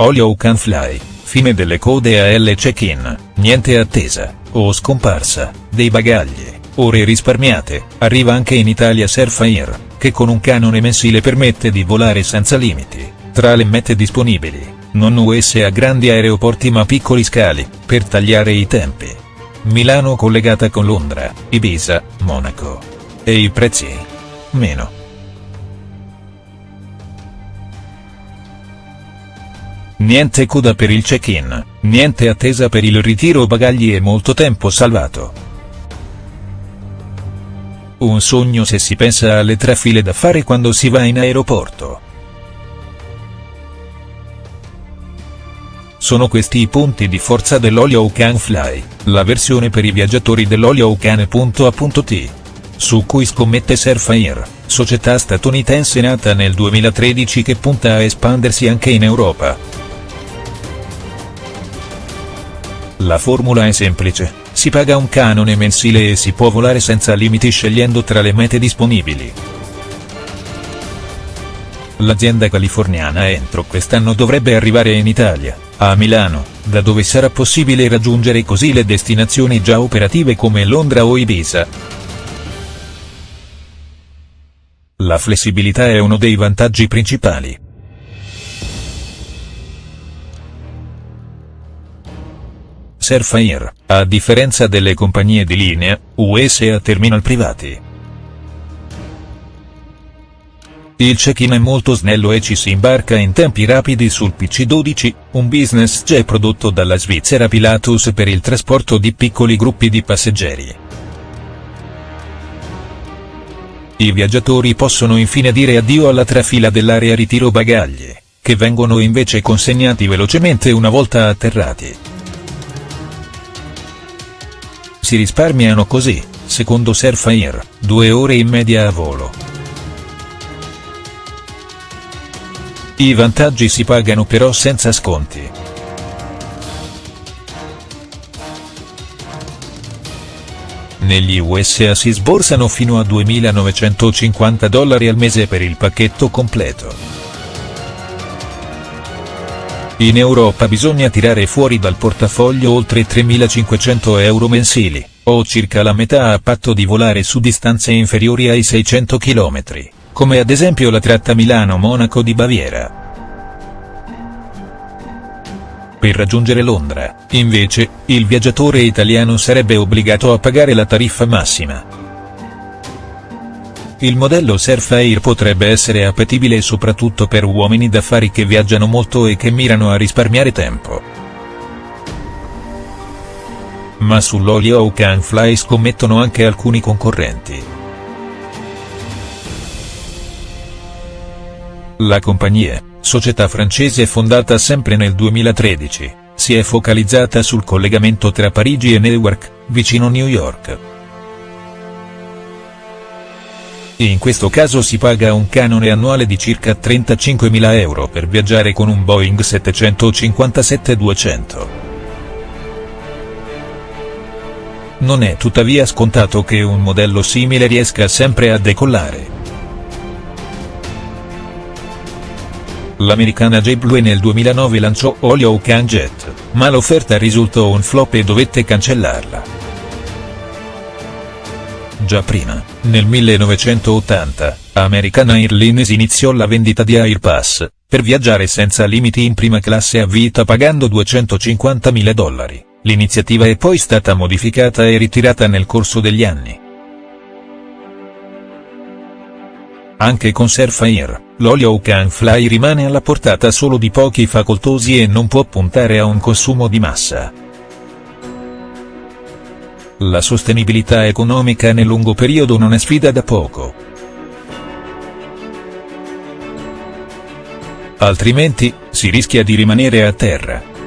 Olio can fly, fine delle code AL check-in, niente attesa, o scomparsa, dei bagagli, ore risparmiate, arriva anche in Italia Surfair, che con un canone mensile permette di volare senza limiti, tra le mete disponibili, non US a grandi aeroporti ma piccoli scali, per tagliare i tempi. Milano collegata con Londra, Ibiza, Monaco. E i prezzi? Meno. Niente coda per il check-in, niente attesa per il ritiro bagagli e molto tempo salvato. Un sogno se si pensa alle tre file da fare quando si va in aeroporto. Sono questi i punti di forza dell'Olio Can Fly, la versione per i viaggiatori dell'Olio Can.a.t. Su cui scommette Surfair, società statunitense nata nel 2013 che punta a espandersi anche in Europa. La formula è semplice, si paga un canone mensile e si può volare senza limiti scegliendo tra le mete disponibili. L'azienda californiana entro quest'anno dovrebbe arrivare in Italia, a Milano, da dove sarà possibile raggiungere così le destinazioni già operative come Londra o Ibiza. La flessibilità è uno dei vantaggi principali. Surfair, a differenza delle compagnie di linea, US a terminal privati. Il check-in è molto snello e ci si imbarca in tempi rapidi sul PC-12, un business jet prodotto dalla Svizzera Pilatus per il trasporto di piccoli gruppi di passeggeri. I viaggiatori possono infine dire addio alla trafila dell'area ritiro bagagli, che vengono invece consegnati velocemente una volta atterrati. Si risparmiano così, secondo Surfair, due ore in media a volo. I vantaggi si pagano però senza sconti. Negli USA si sborsano fino a 2.950 dollari al mese per il pacchetto completo. In Europa bisogna tirare fuori dal portafoglio oltre 3.500 euro mensili, o circa la metà a patto di volare su distanze inferiori ai 600 km, come ad esempio la tratta Milano-Monaco di Baviera. Per raggiungere Londra, invece, il viaggiatore italiano sarebbe obbligato a pagare la tariffa massima. Il modello Surfair potrebbe essere appetibile soprattutto per uomini d'affari che viaggiano molto e che mirano a risparmiare tempo. Ma sull'Olio Can Fly scommettono anche alcuni concorrenti. La compagnia, società francese fondata sempre nel 2013, si è focalizzata sul collegamento tra Parigi e Newark, vicino New York. In questo caso si paga un canone annuale di circa 35.000 euro per viaggiare con un Boeing 757-200. Non è tuttavia scontato che un modello simile riesca sempre a decollare. L'americana JetBlue nel 2009 lanciò Olio Can Jet, ma l'offerta risultò un flop e dovette cancellarla. Già prima, nel 1980, American Airlines iniziò la vendita di Airpass, per viaggiare senza limiti in prima classe a vita pagando 250.000 dollari. L'iniziativa è poi stata modificata e ritirata nel corso degli anni. Anche con Surfair, l'olio Can Fly rimane alla portata solo di pochi facoltosi e non può puntare a un consumo di massa. La sostenibilità economica nel lungo periodo non è sfida da poco. Altrimenti, si rischia di rimanere a terra.